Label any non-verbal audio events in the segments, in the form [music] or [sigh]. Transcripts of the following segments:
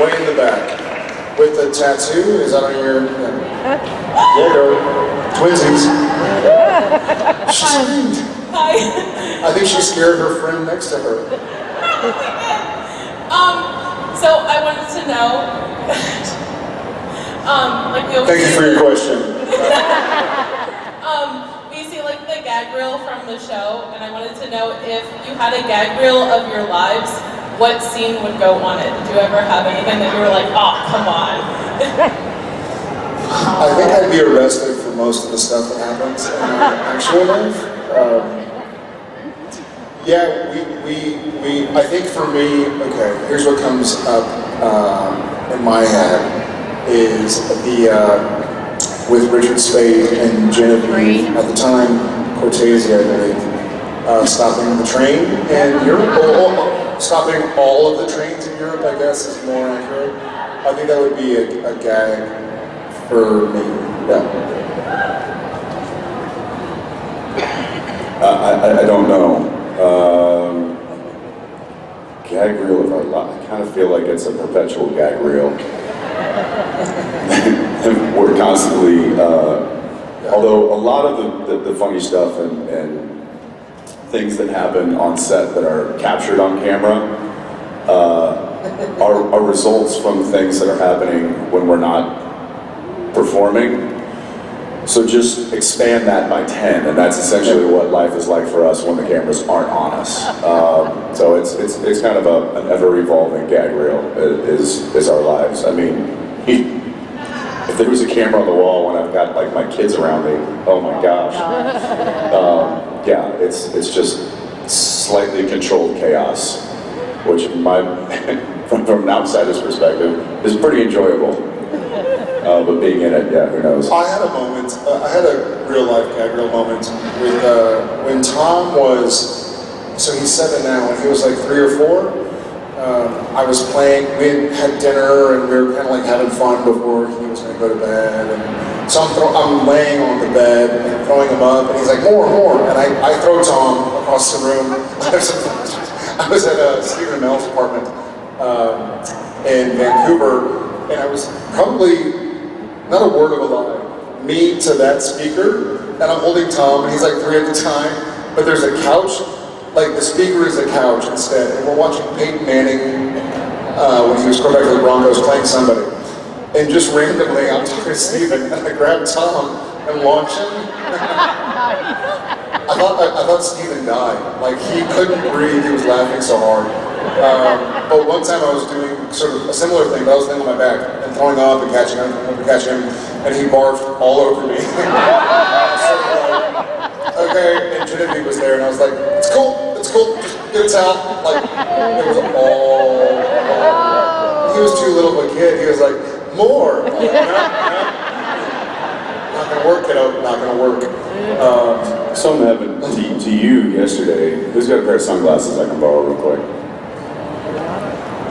way in the back. With the tattoo, is that on your... Yeah, yeah girl. Twinsies. She screamed. Hi. I think she scared her friend next to her. [laughs] um, so I wanted to know, [laughs] um, like Thank you for your question. [laughs] um, we see like the gag reel from the show, and I wanted to know if you had a gag reel of your lives, what scene would go on it? Did you ever have anything that you were like, oh, come on? I think I'd be arrested for most of the stuff that happens in my actual. Um, yeah, we, we, we, I think for me, okay, here's what comes up um, in my head is the, uh, with Richard Speight and Genevieve, at the time, Cortese, I believe, uh, stopping the train in Europe, stopping all of the trains in Europe, I guess, is more accurate. I think that would be a, a gag for me. Yeah. Uh, I, I don't know. Um, gag reel our life. I kind of feel like it's a perpetual gag reel. [laughs] We're constantly, uh, although a lot of the, the, the funny stuff and, and things that happen on set that are captured on camera uh, are, are results from things that are happening when we're not performing. So just expand that by 10, and that's essentially what life is like for us when the cameras aren't on us. Um, so it's, it's, it's kind of a, an ever-evolving gag reel, is, is our lives. I mean, [laughs] if there was a camera on the wall when I've got like my kids around me, oh my gosh. Um, yeah, it's it's just slightly controlled chaos, which my [laughs] from, from an outsider's perspective is pretty enjoyable. Uh, but being in it, yeah, who knows? I had a moment. Uh, I had a real life gag moment with uh, when Tom was. So he's seven now. When he was like three or four, I was playing. We had dinner and we were kind of like having fun before he was going to go to bed. And, so I'm, throw, I'm laying on the bed and throwing him up, and he's like, more, more. And I, I throw Tom across the room. [laughs] I was at uh, Stephen Amell's apartment um, in Vancouver, and I was probably, not a word of a lie, me to that speaker, and I'm holding Tom, and he's like three at the time, but there's a couch, like the speaker is a couch instead, and we're watching Peyton Manning uh, when he was quarterback of the Broncos playing somebody. And just randomly, I'm talking to Steven, and I grab Tom and launch him. I thought I, I, thought Steven died. Like he couldn't breathe. He was laughing so hard. Um, but one time I was doing sort of a similar thing, but I was laying on my back and throwing up and catching him and catching him, and he barfed all over me. [laughs] so, uh, okay, and Trinity was there, and I was like, "It's cool, it's cool. Just get a towel." Like it was all. he was too little of a kid. He was like more. not gonna work, kiddo. Not gonna work. Um, Something happened to, to you yesterday. Who's got a pair of sunglasses I can borrow real quick?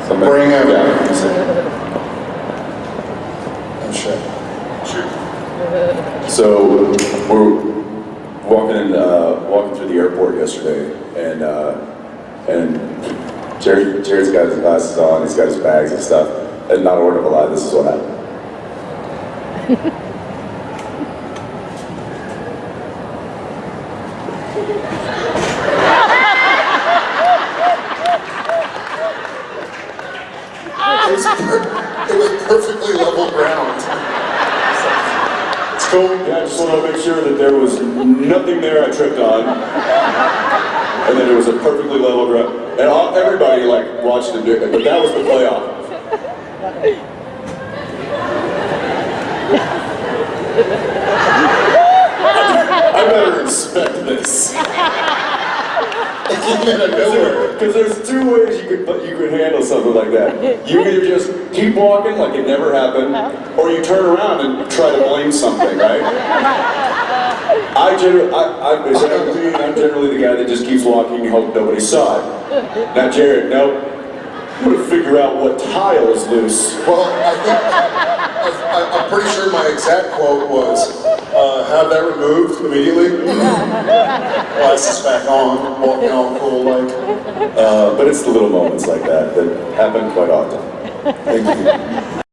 Somebody? Bring him. Yeah. Oh shit. Shoot. So we're walking in, uh, walking through the airport yesterday, and uh, and Jared, Jared's got his glasses on. He's got his bags and stuff and not a word of a lie, this is what happened. it was perfectly level ground. Cool. Yeah, I just wanted to make sure that there was nothing there I tripped on. And then it was a perfectly level ground. And all, everybody like watched him do it, but that was the playoff. I better respect this. Because there's two ways you could you could handle something like that. You either just keep walking like it never happened, or you turn around and try to blame something, right? I generally, I, I, I'm generally the guy that just keeps walking and hope nobody saw it. Not Jared, nope. I'm gonna figure out what tile is loose. Well, I think, I, am pretty sure my exact quote was, uh, have that removed immediately. [laughs] Glasses back on, walking all cool like. Uh, but it's the little moments like that that happen quite often. Thank you.